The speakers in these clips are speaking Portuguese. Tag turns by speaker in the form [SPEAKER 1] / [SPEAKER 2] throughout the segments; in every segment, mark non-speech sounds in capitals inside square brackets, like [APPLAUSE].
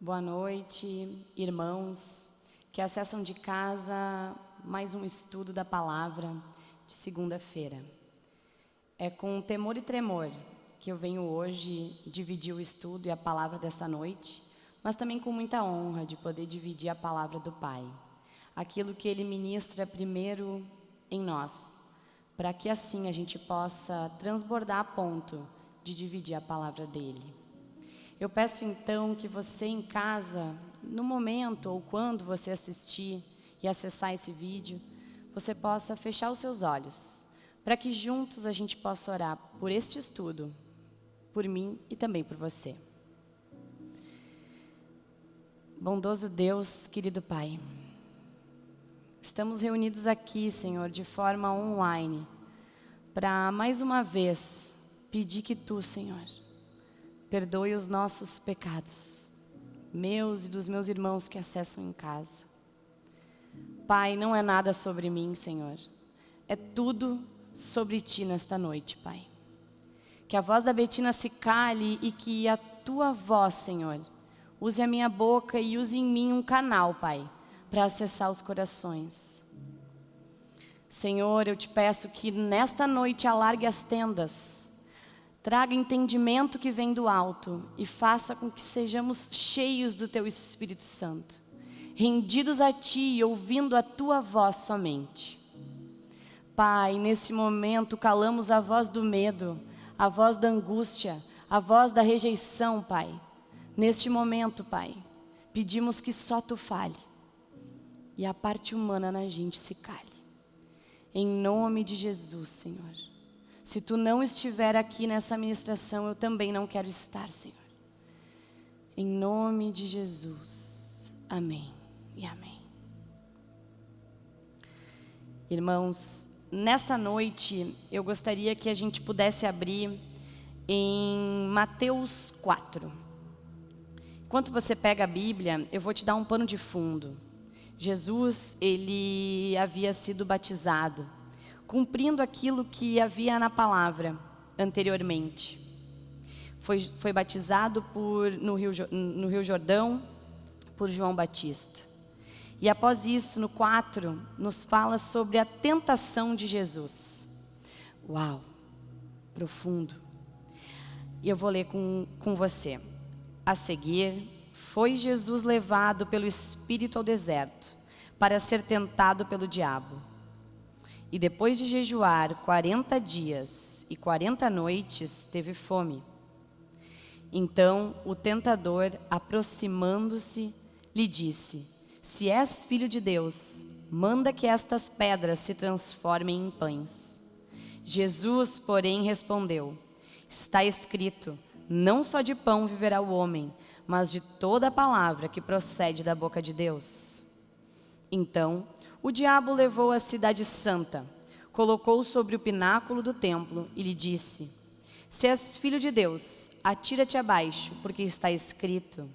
[SPEAKER 1] Boa noite, irmãos que acessam de casa mais um estudo da palavra de segunda-feira. É com temor e tremor que eu venho hoje dividir o estudo e a palavra dessa noite, mas também com muita honra de poder dividir a palavra do Pai. Aquilo que Ele ministra primeiro em nós, para que assim a gente possa transbordar a ponto de dividir a palavra dEle. Eu peço então que você em casa, no momento ou quando você assistir e acessar esse vídeo, você possa fechar os seus olhos, para que juntos a gente possa orar por este estudo, por mim e também por você. Bondoso Deus, querido Pai, estamos reunidos aqui, Senhor, de forma online, para mais uma vez pedir que Tu, Senhor, perdoe os nossos pecados, meus e dos meus irmãos que acessam em casa. Pai, não é nada sobre mim, Senhor, é tudo sobre Ti nesta noite, Pai. Que a voz da Betina se cale e que a Tua voz, Senhor, use a minha boca e use em mim um canal, Pai, para acessar os corações. Senhor, eu te peço que nesta noite alargue as tendas, Traga entendimento que vem do alto e faça com que sejamos cheios do Teu Espírito Santo, rendidos a Ti e ouvindo a Tua voz somente. Pai, nesse momento calamos a voz do medo, a voz da angústia, a voz da rejeição, Pai. Neste momento, Pai, pedimos que só Tu fale e a parte humana na gente se cale. Em nome de Jesus, Senhor. Se tu não estiver aqui nessa ministração, eu também não quero estar, Senhor. Em nome de Jesus. Amém e amém. Irmãos, nessa noite eu gostaria que a gente pudesse abrir em Mateus 4. Enquanto você pega a Bíblia, eu vou te dar um pano de fundo. Jesus, ele havia sido batizado cumprindo aquilo que havia na palavra anteriormente. Foi, foi batizado por, no, Rio, no Rio Jordão por João Batista. E após isso, no 4, nos fala sobre a tentação de Jesus. Uau, profundo. E eu vou ler com, com você. A seguir, foi Jesus levado pelo Espírito ao deserto, para ser tentado pelo diabo. E depois de jejuar quarenta dias e quarenta noites, teve fome. Então o tentador, aproximando-se, lhe disse, Se és filho de Deus, manda que estas pedras se transformem em pães. Jesus, porém, respondeu, Está escrito, não só de pão viverá o homem, mas de toda a palavra que procede da boca de Deus. Então o diabo levou a cidade santa, colocou sobre o pináculo do templo e lhe disse, Se és filho de Deus, atira-te abaixo, porque está escrito,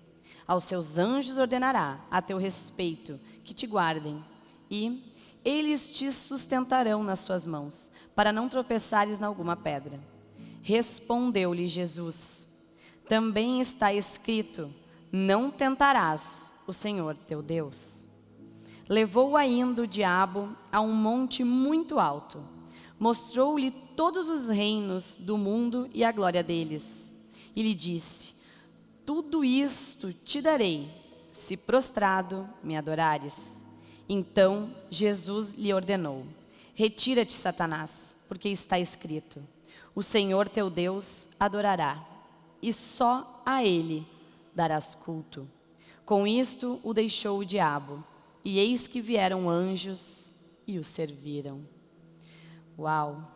[SPEAKER 1] aos seus anjos ordenará a teu respeito que te guardem, e eles te sustentarão nas suas mãos, para não tropeçares em alguma pedra. Respondeu-lhe Jesus, também está escrito, não tentarás o Senhor teu Deus. Levou ainda o diabo a um monte muito alto. Mostrou-lhe todos os reinos do mundo e a glória deles. E lhe disse, tudo isto te darei, se prostrado me adorares. Então Jesus lhe ordenou, retira-te Satanás, porque está escrito, o Senhor teu Deus adorará, e só a ele darás culto. Com isto o deixou o diabo, e eis que vieram anjos e o serviram. Uau!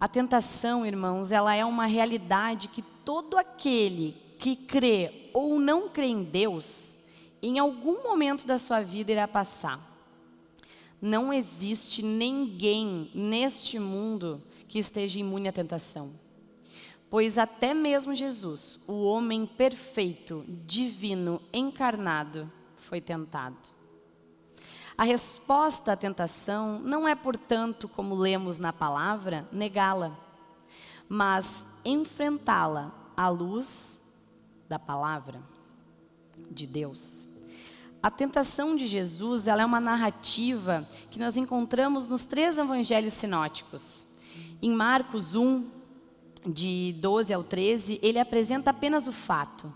[SPEAKER 1] A tentação, irmãos, ela é uma realidade que todo aquele que crê ou não crê em Deus, em algum momento da sua vida irá passar. Não existe ninguém neste mundo que esteja imune à tentação. Pois até mesmo Jesus, o homem perfeito, divino, encarnado, foi tentado. A resposta à tentação não é, portanto, como lemos na palavra, negá-la, mas enfrentá-la à luz da palavra. de Deus. A tentação de Jesus ela é uma narrativa que nós encontramos nos três evangelhos sinóticos. Em Marcos 1, de 12 ao 13, ele apresenta apenas o fato.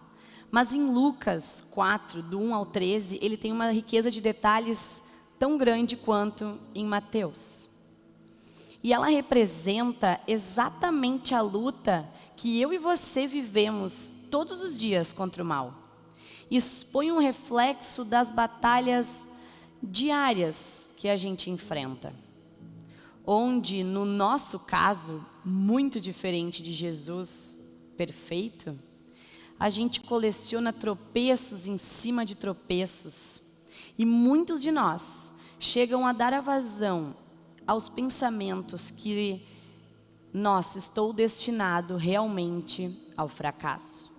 [SPEAKER 1] Mas em Lucas 4, do 1 ao 13, ele tem uma riqueza de detalhes tão grande quanto em Mateus. E ela representa exatamente a luta que eu e você vivemos todos os dias contra o mal. Expõe um reflexo das batalhas diárias que a gente enfrenta. Onde, no nosso caso, muito diferente de Jesus perfeito, a gente coleciona tropeços em cima de tropeços. E muitos de nós chegam a dar a vazão aos pensamentos que, nossa, estou destinado realmente ao fracasso.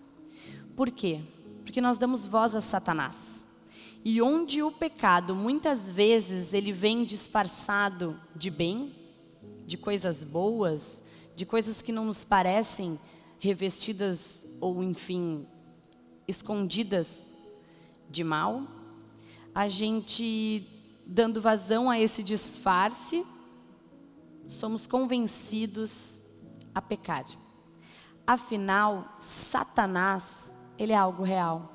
[SPEAKER 1] Por quê? Porque nós damos voz a Satanás. E onde o pecado, muitas vezes, ele vem disfarçado de bem, de coisas boas, de coisas que não nos parecem revestidas ou, enfim, escondidas de mal, a gente, dando vazão a esse disfarce, somos convencidos a pecar. Afinal, Satanás, ele é algo real.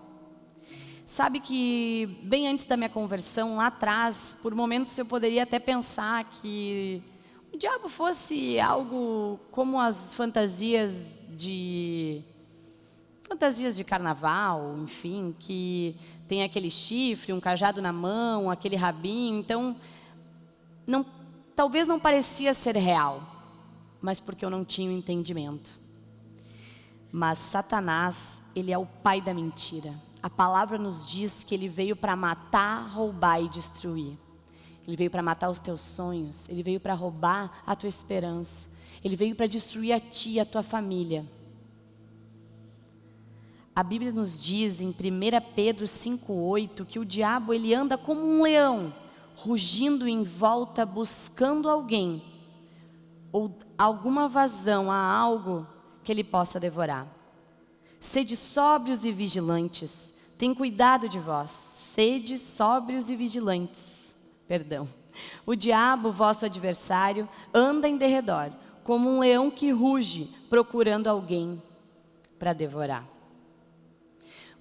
[SPEAKER 1] Sabe que bem antes da minha conversão, lá atrás, por momentos eu poderia até pensar que o diabo fosse algo como as fantasias de fantasias de carnaval, enfim, que tem aquele chifre, um cajado na mão, aquele rabinho, então não, talvez não parecia ser real, mas porque eu não tinha o entendimento. Mas Satanás, ele é o pai da mentira. A palavra nos diz que ele veio para matar, roubar e destruir. Ele veio para matar os teus sonhos, ele veio para roubar a tua esperança. Ele veio para destruir a ti e a tua família. A Bíblia nos diz em 1 Pedro 5,8 que o diabo ele anda como um leão, rugindo em volta, buscando alguém ou alguma vazão a algo que ele possa devorar. Sede sóbrios e vigilantes, tem cuidado de vós, sede sóbrios e vigilantes. Perdão. O diabo, vosso adversário, anda em derredor, como um leão que ruge, procurando alguém para devorar.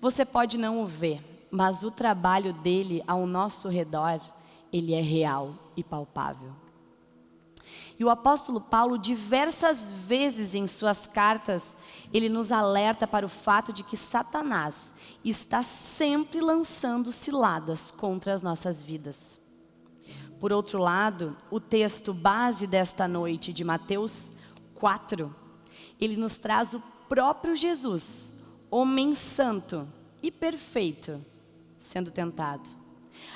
[SPEAKER 1] Você pode não o ver, mas o trabalho dele ao nosso redor, ele é real e palpável. E o apóstolo Paulo, diversas vezes em suas cartas, ele nos alerta para o fato de que Satanás está sempre lançando ciladas contra as nossas vidas. Por outro lado, o texto base desta noite de Mateus 4, ele nos traz o próprio Jesus, homem santo e perfeito, sendo tentado.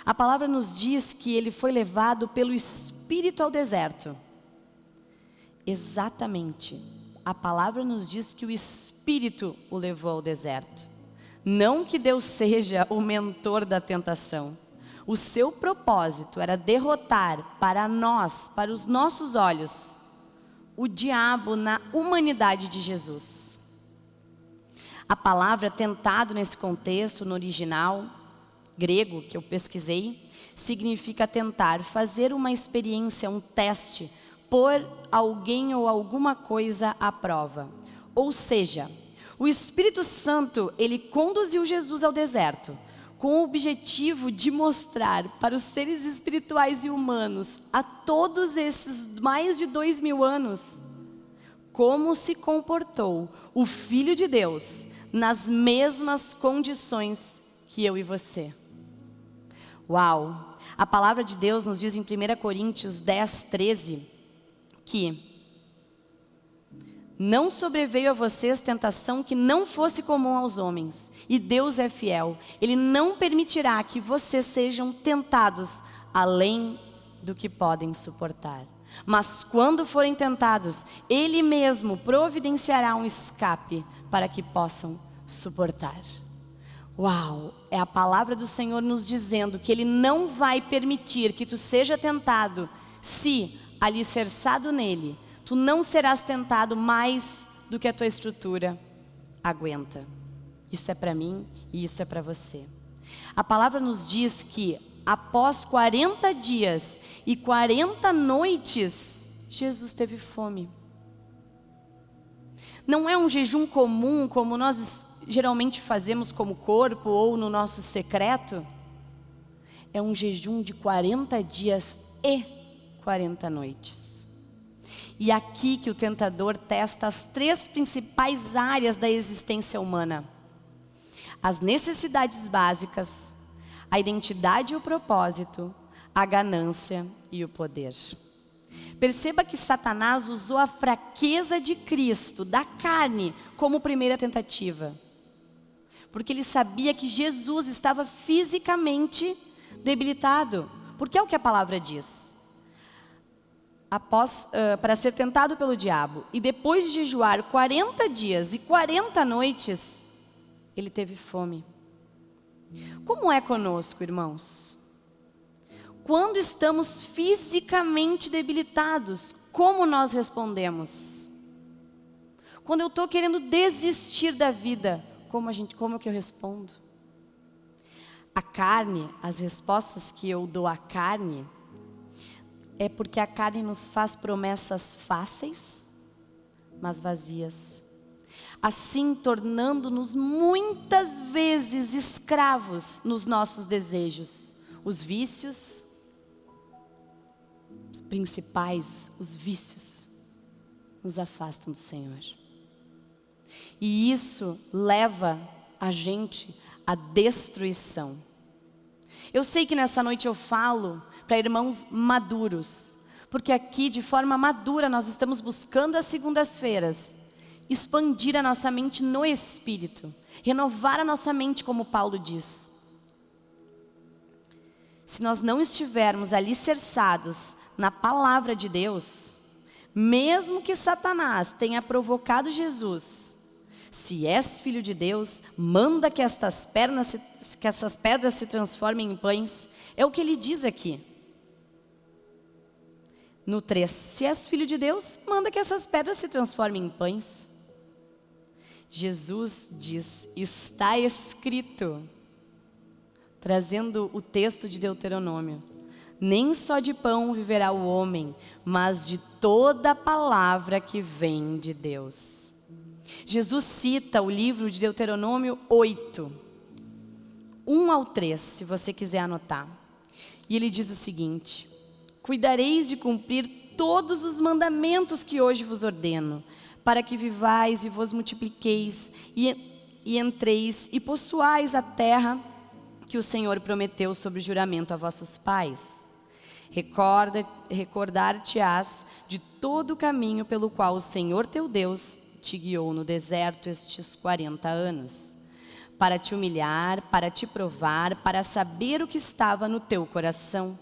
[SPEAKER 1] A palavra nos diz que ele foi levado pelo Espírito ao deserto. Exatamente. A palavra nos diz que o Espírito o levou ao deserto. Não que Deus seja o mentor da tentação. O seu propósito era derrotar para nós, para os nossos olhos, o diabo na humanidade de Jesus. A palavra tentado nesse contexto, no original grego que eu pesquisei, significa tentar, fazer uma experiência, um teste, pôr alguém ou alguma coisa à prova. Ou seja, o Espírito Santo, ele conduziu Jesus ao deserto, com o objetivo de mostrar para os seres espirituais e humanos, a todos esses mais de dois mil anos, como se comportou o Filho de Deus nas mesmas condições que eu e você. Uau! A palavra de Deus nos diz em 1 Coríntios 10, 13, que não sobreveio a vocês tentação que não fosse comum aos homens, e Deus é fiel. Ele não permitirá que vocês sejam tentados além do que podem suportar. Mas quando forem tentados, Ele mesmo providenciará um escape para que possam suportar. Uau, é a palavra do Senhor nos dizendo que Ele não vai permitir que tu seja tentado se, alicerçado nele, tu não serás tentado mais do que a tua estrutura aguenta. Isso é para mim e isso é para você. A palavra nos diz que após 40 dias e 40 noites, Jesus teve fome. Não é um jejum comum como nós geralmente fazemos como corpo ou no nosso secreto. É um jejum de 40 dias e 40 noites. E aqui que o tentador testa as três principais áreas da existência humana: as necessidades básicas, a identidade e o propósito, a ganância e o poder. Perceba que Satanás usou a fraqueza de Cristo, da carne, como primeira tentativa. Porque ele sabia que Jesus estava fisicamente debilitado. Porque é o que a palavra diz. Após, uh, para ser tentado pelo diabo, e depois de jejuar 40 dias e 40 noites, ele teve fome. Como é conosco, irmãos? Quando estamos fisicamente debilitados, como nós respondemos? Quando eu estou querendo desistir da vida, como, a gente, como que eu respondo? A carne, as respostas que eu dou à carne, é porque a carne nos faz promessas fáceis, mas vazias assim tornando-nos muitas vezes escravos nos nossos desejos. Os vícios, os principais, os vícios, nos afastam do Senhor. E isso leva a gente à destruição. Eu sei que nessa noite eu falo para irmãos maduros, porque aqui de forma madura nós estamos buscando as segundas-feiras expandir a nossa mente no Espírito, renovar a nossa mente, como Paulo diz. Se nós não estivermos alicerçados na palavra de Deus, mesmo que Satanás tenha provocado Jesus, se és filho de Deus, manda que estas, pernas se, que pedras se transformem em pães. É o que ele diz aqui. No 3, se és filho de Deus, manda que essas pedras se transformem em pães. Jesus diz: está escrito, trazendo o texto de Deuteronômio. Nem só de pão viverá o homem, mas de toda palavra que vem de Deus. Jesus cita o livro de Deuteronômio 8, 1 ao 3, se você quiser anotar. E ele diz o seguinte: Cuidareis de cumprir todos os mandamentos que hoje vos ordeno, para que vivais e vos multipliqueis e, e entreis e possuais a terra que o Senhor prometeu sob juramento a vossos pais. Recorda, recordar-te-ás de todo o caminho pelo qual o Senhor teu Deus te guiou no deserto estes 40 anos, para te humilhar, para te provar, para saber o que estava no teu coração.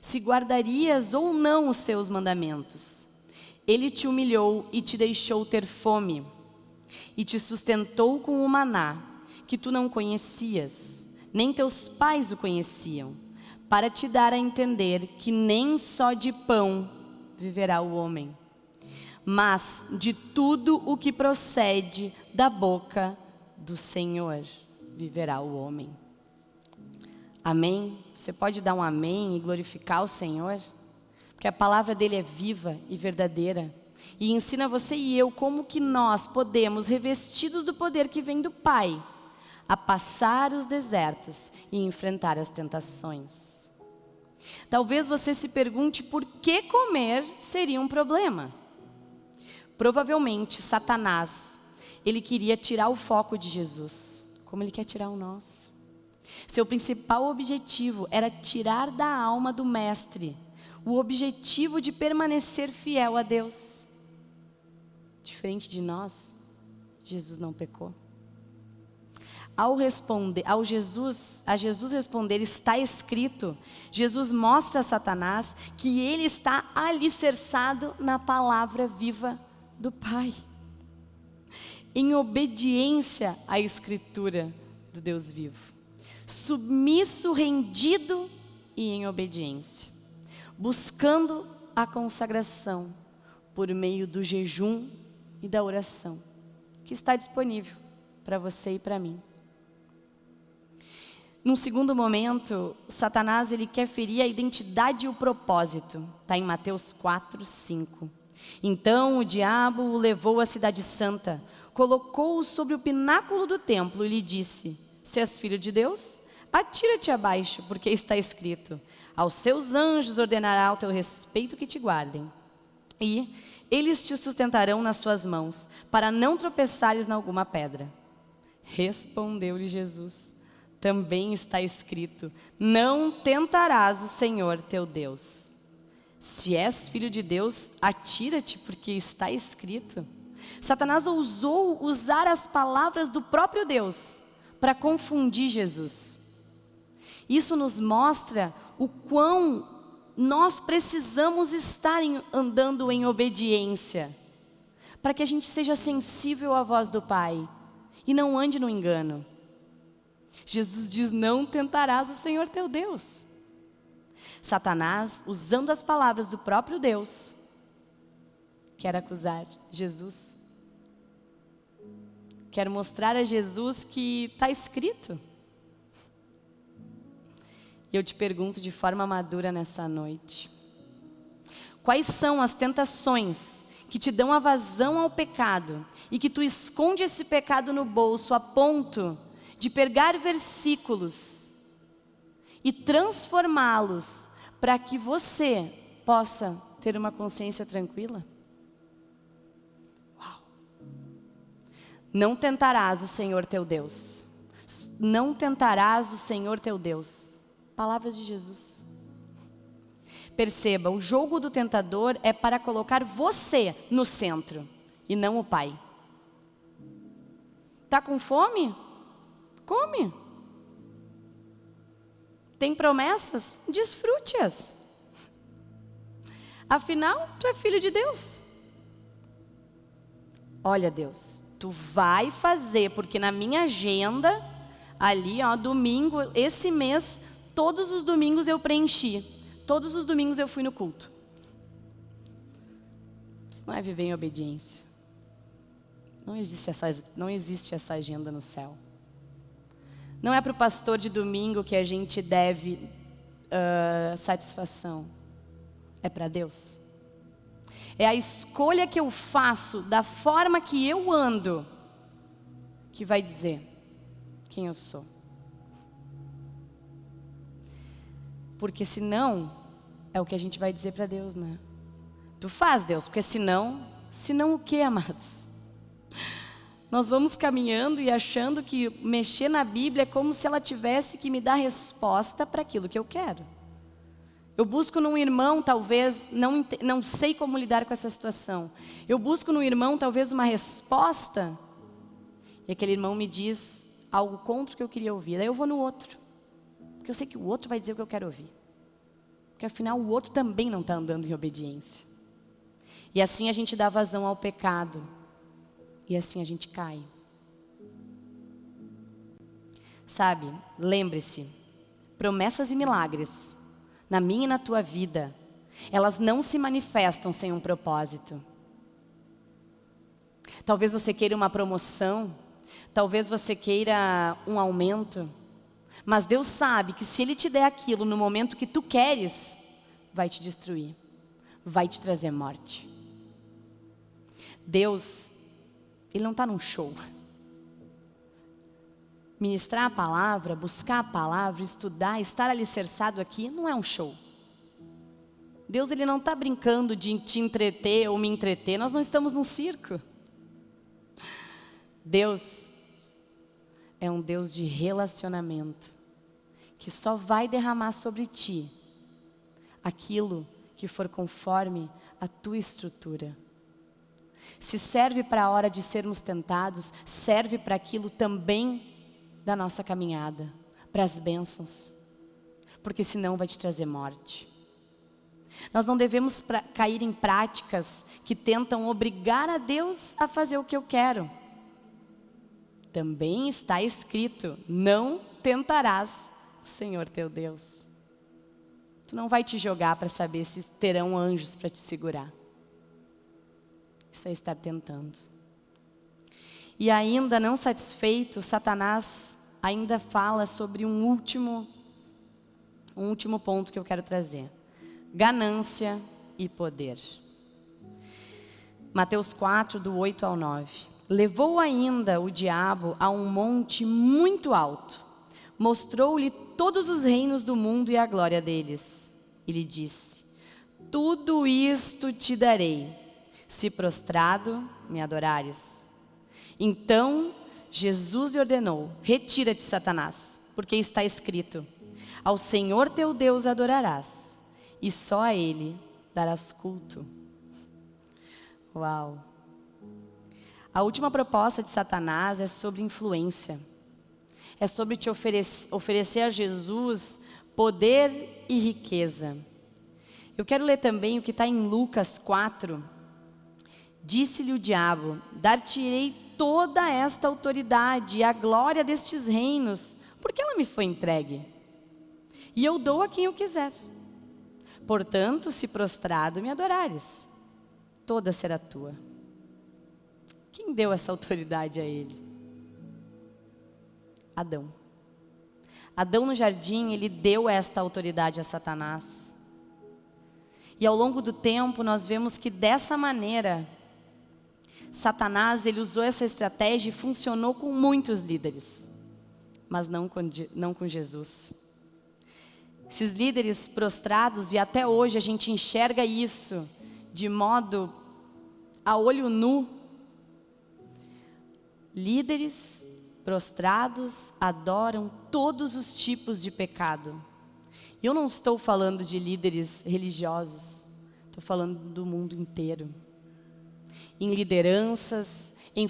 [SPEAKER 1] Se guardarias ou não os seus mandamentos. Ele te humilhou e te deixou ter fome, e te sustentou com o maná, que tu não conhecias, nem teus pais o conheciam, para te dar a entender que nem só de pão viverá o homem, mas de tudo o que procede da boca do Senhor viverá o homem. Amém? Você pode dar um amém e glorificar o Senhor? que a palavra dele é viva e verdadeira. E ensina você e eu como que nós podemos, revestidos do poder que vem do Pai, a passar os desertos e enfrentar as tentações. Talvez você se pergunte por que comer seria um problema. Provavelmente Satanás, ele queria tirar o foco de Jesus, como ele quer tirar o nosso. Seu principal objetivo era tirar da alma do mestre o objetivo de permanecer fiel a Deus. Diferente de nós, Jesus não pecou. Ao responder, ao Jesus, a Jesus responder, está escrito, Jesus mostra a Satanás que ele está alicerçado na palavra viva do Pai. Em obediência à escritura do Deus vivo. Submisso, rendido e em obediência buscando a consagração por meio do jejum e da oração, que está disponível para você e para mim. Num segundo momento, Satanás ele quer ferir a identidade e o propósito. Está em Mateus 4, 5. Então o diabo o levou à cidade santa, colocou-o sobre o pináculo do templo e lhe disse: Se és filho de Deus, atira-te abaixo, porque está escrito: Aos seus anjos ordenará ao teu respeito que te guardem. E eles te sustentarão nas suas mãos, para não tropeçares em alguma pedra. Respondeu-lhe Jesus: Também está escrito: Não tentarás o Senhor teu Deus. Se és filho de Deus, atira-te, porque está escrito. Satanás ousou usar as palavras do próprio Deus para confundir Jesus. Isso nos mostra o quão nós precisamos estar em, andando em obediência, para que a gente seja sensível à voz do Pai e não ande no engano. Jesus diz: Não tentarás o Senhor teu Deus. Satanás, usando as palavras do próprio Deus, quer acusar Jesus. Quer mostrar a Jesus que está escrito. E eu te pergunto de forma madura nessa noite: quais são as tentações que te dão a vazão ao pecado e que tu esconde esse pecado no bolso a ponto de pegar versículos e transformá-los para que você possa ter uma consciência tranquila? Uau! Não tentarás o Senhor teu Deus. Não tentarás o Senhor teu Deus. Palavras de Jesus. Perceba, o jogo do tentador é para colocar você no centro e não o pai. Tá com fome? Come. Tem promessas? Desfrute-as. Afinal, tu é filho de Deus. Olha, Deus, tu vai fazer, porque na minha agenda, ali, ó, domingo, esse mês, Todos os domingos eu preenchi. Todos os domingos eu fui no culto. Isso não é viver em obediência. Não existe essa, não existe essa agenda no céu. Não é para o pastor de domingo que a gente deve uh, satisfação. É para Deus. É a escolha que eu faço da forma que eu ando que vai dizer quem eu sou. Porque senão, é o que a gente vai dizer para Deus, né? Tu faz, Deus, porque senão, senão o que, [LAUGHS] amados? Nós vamos caminhando e achando que mexer na Bíblia é como se ela tivesse que me dar resposta para aquilo que eu quero. Eu busco num irmão, talvez, não, não sei como lidar com essa situação. Eu busco no irmão, talvez, uma resposta, e aquele irmão me diz algo contra o que eu queria ouvir. Aí eu vou no outro. Porque eu sei que o outro vai dizer o que eu quero ouvir. Porque afinal o outro também não está andando em obediência. E assim a gente dá vazão ao pecado. E assim a gente cai. Sabe, lembre-se, promessas e milagres, na minha e na tua vida, elas não se manifestam sem um propósito. Talvez você queira uma promoção, talvez você queira um aumento, mas Deus sabe que se Ele te der aquilo no momento que tu queres, vai te destruir, vai te trazer morte. Deus, Ele não está num show. Ministrar a palavra, buscar a palavra, estudar, estar alicerçado aqui, não é um show. Deus ele não está brincando de te entreter ou me entreter, nós não estamos num circo. Deus é um Deus de relacionamento, que só vai derramar sobre ti aquilo que for conforme a tua estrutura. Se serve para a hora de sermos tentados, serve para aquilo também da nossa caminhada, para as bênçãos, porque senão vai te trazer morte. Nós não devemos pra, cair em práticas que tentam obrigar a Deus a fazer o que eu quero também está escrito: não tentarás o Senhor teu Deus. Tu não vai te jogar para saber se terão anjos para te segurar. Isso é estar tentando. E ainda não satisfeito, Satanás ainda fala sobre um último, um último ponto que eu quero trazer: ganância e poder. Mateus 4, do 8 ao 9. Levou ainda o diabo a um monte muito alto, mostrou-lhe todos os reinos do mundo e a glória deles. E lhe disse: Tudo isto te darei, se prostrado me adorares. Então Jesus lhe ordenou: Retira-te, Satanás, porque está escrito: Ao Senhor teu Deus adorarás, e só a Ele darás culto. Uau! A última proposta de Satanás é sobre influência. É sobre te oferecer, oferecer a Jesus poder e riqueza. Eu quero ler também o que está em Lucas 4. Disse-lhe o diabo: Dar-te-ei toda esta autoridade e a glória destes reinos, porque ela me foi entregue. E eu dou a quem eu quiser. Portanto, se prostrado me adorares, toda será tua. Quem deu essa autoridade a ele? Adão. Adão no jardim, ele deu esta autoridade a Satanás. E ao longo do tempo nós vemos que dessa maneira Satanás ele usou essa estratégia e funcionou com muitos líderes, mas não com, não com Jesus. Esses líderes prostrados, e até hoje a gente enxerga isso de modo a olho nu, Líderes prostrados adoram todos os tipos de pecado. Eu não estou falando de líderes religiosos, estou falando do mundo inteiro. Em lideranças, em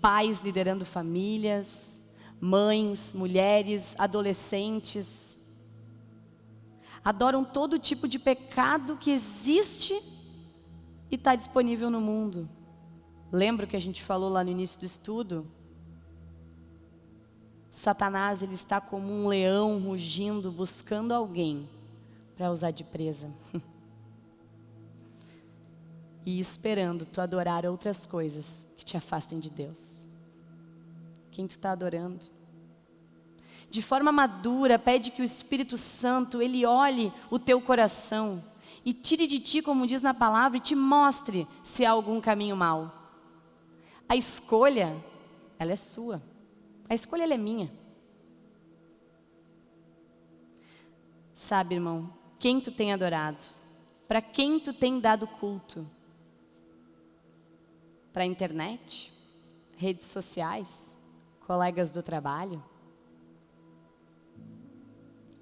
[SPEAKER 1] pais liderando famílias, mães, mulheres, adolescentes. Adoram todo tipo de pecado que existe e está disponível no mundo. Lembra que a gente falou lá no início do estudo? Satanás ele está como um leão rugindo, buscando alguém para usar de presa. [LAUGHS] e esperando tu adorar outras coisas que te afastem de Deus. Quem tu está adorando? De forma madura, pede que o Espírito Santo, ele olhe o teu coração e tire de ti, como diz na palavra, e te mostre se há algum caminho mau. A escolha, ela é sua. A escolha ela é minha. Sabe, irmão, quem tu tem adorado? Para quem tu tem dado culto? Para a internet? Redes sociais? Colegas do trabalho?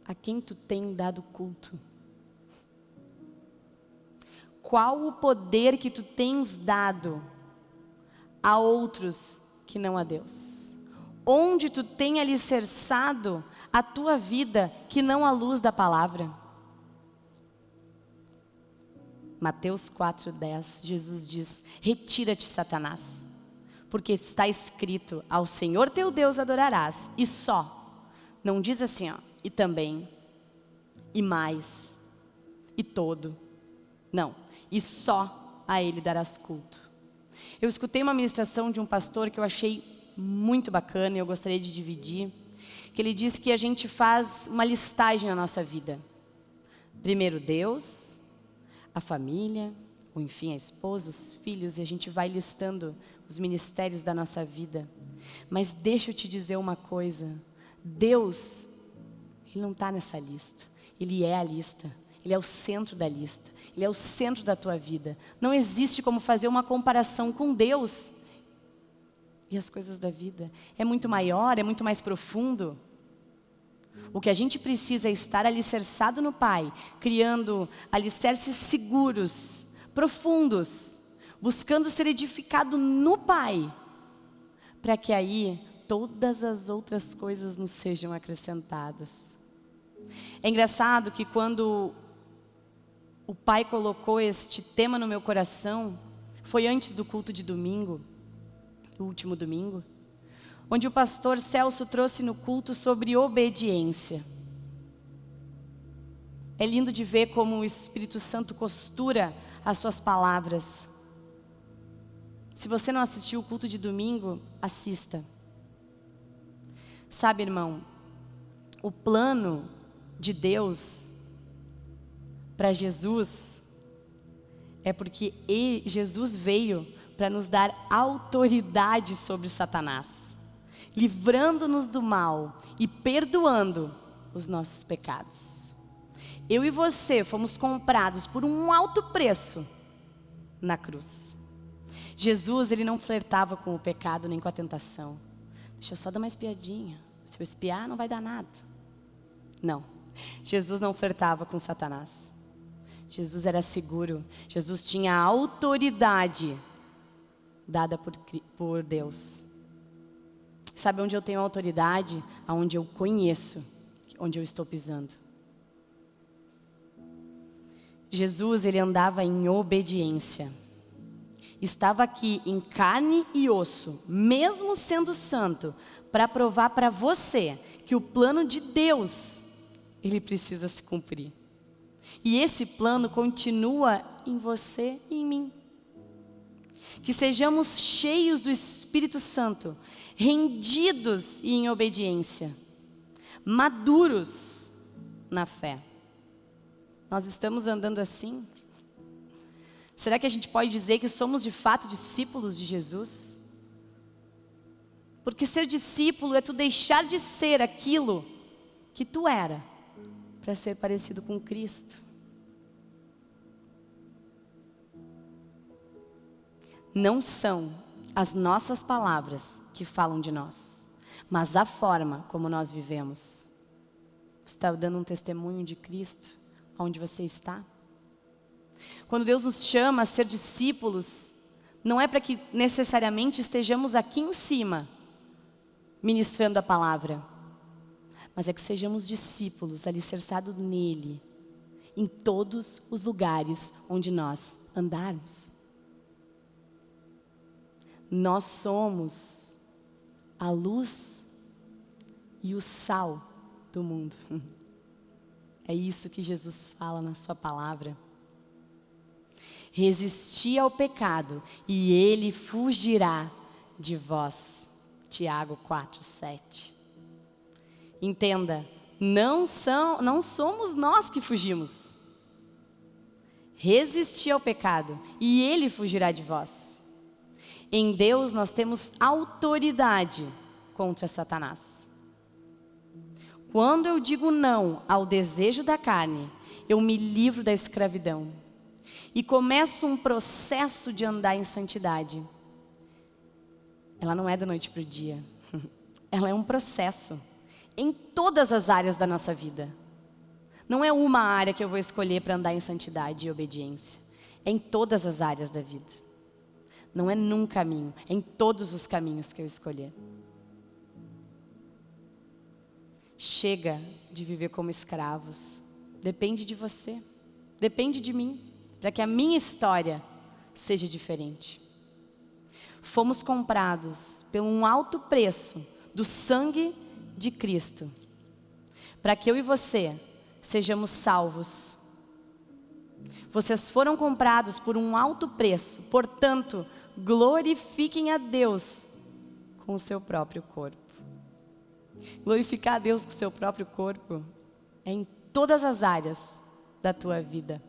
[SPEAKER 1] A quem tu tem dado culto? Qual o poder que tu tens dado a outros que não a Deus. Onde tu tem alicerçado a tua vida que não a luz da palavra. Mateus 4:10, Jesus diz: Retira-te, Satanás, porque está escrito: Ao Senhor teu Deus adorarás, e só. Não diz assim, ó, e também, e mais, e todo. Não, e só a ele darás culto. Eu escutei uma ministração de um pastor que eu achei muito bacana e eu gostaria de dividir, que ele diz que a gente faz uma listagem na nossa vida. Primeiro Deus, a família, ou enfim, a esposa, os filhos, e a gente vai listando os ministérios da nossa vida. Mas deixa eu te dizer uma coisa, Deus, Ele não está nessa lista, Ele é a lista. Ele é o centro da lista. Ele é o centro da tua vida. Não existe como fazer uma comparação com Deus e as coisas da vida. É muito maior, é muito mais profundo. O que a gente precisa é estar alicerçado no Pai, criando alicerces seguros, profundos, buscando ser edificado no Pai, para que aí todas as outras coisas nos sejam acrescentadas. É engraçado que quando o Pai colocou este tema no meu coração foi antes do culto de domingo, o último domingo, onde o pastor Celso trouxe no culto sobre obediência. É lindo de ver como o Espírito Santo costura as suas palavras. Se você não assistiu o culto de domingo, assista. Sabe, irmão, o plano de Deus para Jesus é porque ele, Jesus veio para nos dar autoridade sobre Satanás, livrando-nos do mal e perdoando os nossos pecados. Eu e você fomos comprados por um alto preço na cruz. Jesus, ele não flertava com o pecado nem com a tentação. Deixa eu só dar uma espiadinha. Se eu espiar, não vai dar nada. Não. Jesus não flertava com Satanás. Jesus era seguro. Jesus tinha autoridade dada por, por Deus. Sabe onde eu tenho autoridade? Aonde eu conheço, onde eu estou pisando. Jesus, ele andava em obediência. Estava aqui em carne e osso, mesmo sendo santo, para provar para você que o plano de Deus, ele precisa se cumprir. E esse plano continua em você e em mim. Que sejamos cheios do Espírito Santo, rendidos e em obediência, maduros na fé. Nós estamos andando assim? Será que a gente pode dizer que somos de fato discípulos de Jesus? Porque ser discípulo é tu deixar de ser aquilo que tu era para ser parecido com Cristo. Não são as nossas palavras que falam de nós, mas a forma como nós vivemos. Você está dando um testemunho de Cristo? onde você está. Quando Deus nos chama a ser discípulos, não é para que necessariamente estejamos aqui em cima, ministrando a palavra, mas é que sejamos discípulos alicerçados nele, em todos os lugares onde nós andarmos. Nós somos a luz e o sal do mundo. [LAUGHS] É isso que Jesus fala na sua palavra. Resisti ao pecado e ele fugirá de vós. Tiago 4, 7. Entenda, não, são, não somos nós que fugimos. Resisti ao pecado e ele fugirá de vós. Em Deus nós temos autoridade contra Satanás. Quando eu digo não ao desejo da carne, eu me livro da escravidão e começo um processo de andar em santidade. Ela não é da noite para o dia, [LAUGHS] ela é um processo em todas as áreas da nossa vida. Não é uma área que eu vou escolher para andar em santidade e obediência, é em todas as áreas da vida. Não é num caminho, é em todos os caminhos que eu escolher. Chega de viver como escravos. Depende de você. Depende de mim. Para que a minha história seja diferente. Fomos comprados por um alto preço do sangue de Cristo. Para que eu e você sejamos salvos. Vocês foram comprados por um alto preço. Portanto, glorifiquem a Deus com o seu próprio corpo. Glorificar a Deus com o seu próprio corpo é em todas as áreas da tua vida.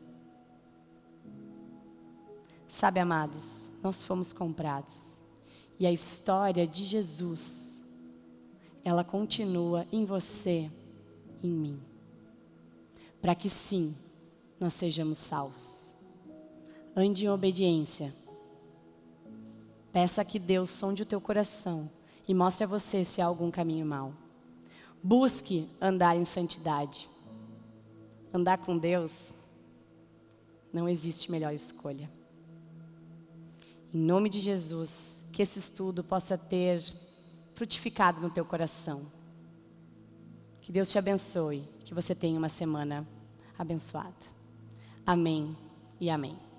[SPEAKER 1] Sabe, amados, nós fomos comprados. E a história de Jesus, ela continua em você, em mim. Para que sim, nós sejamos salvos. Ande em obediência. Peça que Deus sonde o teu coração e mostre a você se há algum caminho mau. Busque andar em santidade. Andar com Deus, não existe melhor escolha. Em nome de Jesus, que esse estudo possa ter frutificado no teu coração. Que Deus te abençoe, que você tenha uma semana abençoada. Amém e amém.